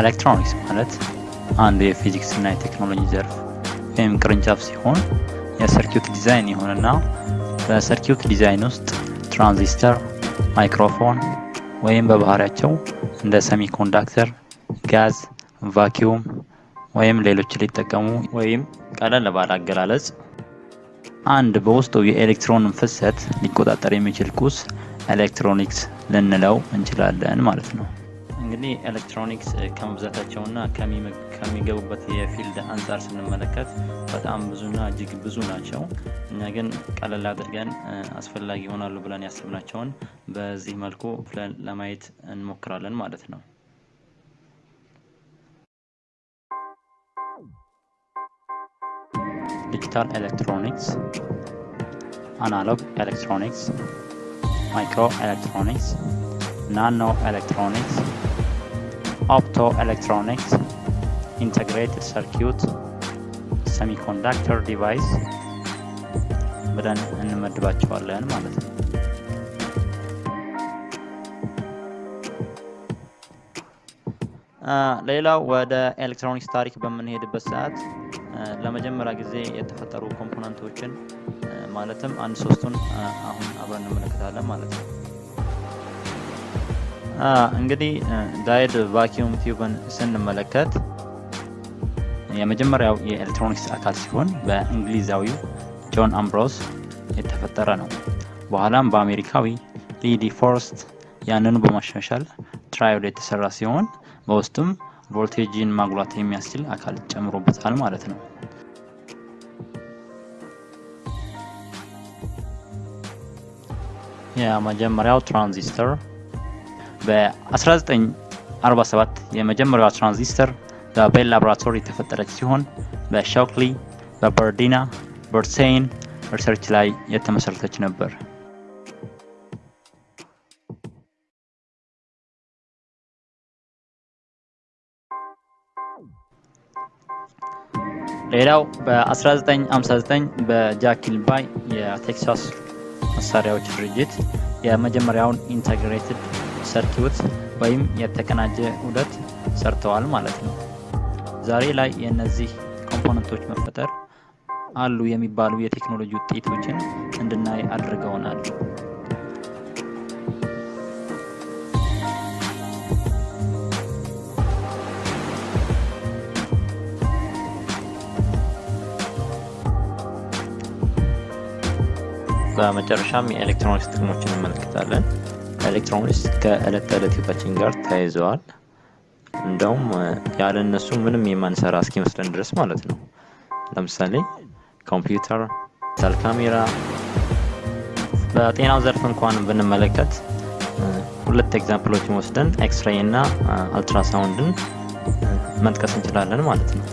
ኤሌክትሮኒክስ ማለት አንዱ የፊዚክስ እና የቴክኖሎጂ ዘርፍ ወይም ቅርንጫፍ ሲሆን የ circuit design ይሆንና በ circuit design ውስጥ ትራንዚስተር፣ ማይክሮፎን ወይም በባህሪያቸው እንደ semiconductor፣ ጋዝ፣ vacuum ወይም ሌሎች ሊጠቀሙ ወይም ቀለል ባለ አገላለጽ አንድ በውስጡ የኤሌክትሮንን ፍሰት ሊቆጣጠር የሚችል ቁስ ኤሌክትሮኒክስ ልንለው እንችላለን ማለት ነው። እንግዲህ ኤሌክትሮኒክስ ከመብዛታቸውና ከሚገቡበት የ field አንጻር ስንመለከት በጣም ብዙና እጅግ ብዙ ናቸው። እኛ ግን ቀለል አድርገን አስፈላጊ ይሆናሉ ብለን ያሰብናቸውን በዚህ መልኩ ለማየት እንሞክራለን ማለት ነው። digital electronics፣ analog electronics፣ microelectronics፣ nanoelectronics፣ optoelectronics፣ integrated circuit፣ semiconductor device ብለን እንመድባቸዋለን ማለት ነው። ሌላው ወደ ኤሌክትሮኒክስ ታሪክ በምንሄድበት ሰዓት ለመጀመሪያ ጊዜ የተፈጠሩ component ኦችን ማለትም አንድ ሶስቱን አሁን አብረን እንመለከታለን ማለት ነው። እንግዲህ diode vacuum tube ን ስንመለከት የመጀመሪያው የኤሌክትሮኒክስ አካል ሲሆን በእንግሊዛዊው ጆን አምብሮስ የተፈጠረ ነው። በኋላም በአሜሪካዊ ሊ ዲ ፎረስት ያንኑ በማሻሻል triode የተሰራ ሲሆን በውስጡም ቮልቴጅን ማጉላት የሚያስችል አካል ጨምሮበታል ማለት ነው። የመጀመሪያው ትራንዚስተር በ1947 የመጀመሪያዋ ትራንዚስተር በቤል ላቦራቶሪ የተፈጠረች ሲሆን በሾክሊ በባርዲንና ብራቴይን research ላይ የተመሰረተች ነበር። ሌላው በ1959 በጃክ ኪልቢ የቴክሳስ መሳሪያዎች ድርጅት የመጀመሪያውን integrated circuit ወይም የተቀናጀ ውህደት ሰርተዋል ማለት ነው። ዛሬ ላይ የእነዚህ component ኦች መፈጠር አሉ የሚባሉ የቴክኖሎጂ ውጤቶችን እንድናይ አድርገውናል። በመጨረሻም የኤሌክትሮኒክስ ጥቅሞችን እንመለከታለን። ኤሌክትሮኒክስ ከእለት ተዕለት ህይወታችን ጋር ተያይዘዋል። እንደውም ያለ እነሱ ምንም የማንሰራ እስኪመስለን ድረስ ማለት ነው። ለምሳሌ ኮምፒውተር፣ digital camera። በጤናው ዘርፍ እንኳን ብንመለከት ሁለት example ኦችን ወስደን ኤክስሬይ እና አልትራሳውንድን መጥቀስ እንችላለን ማለት ነው።